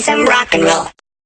some rock and roll.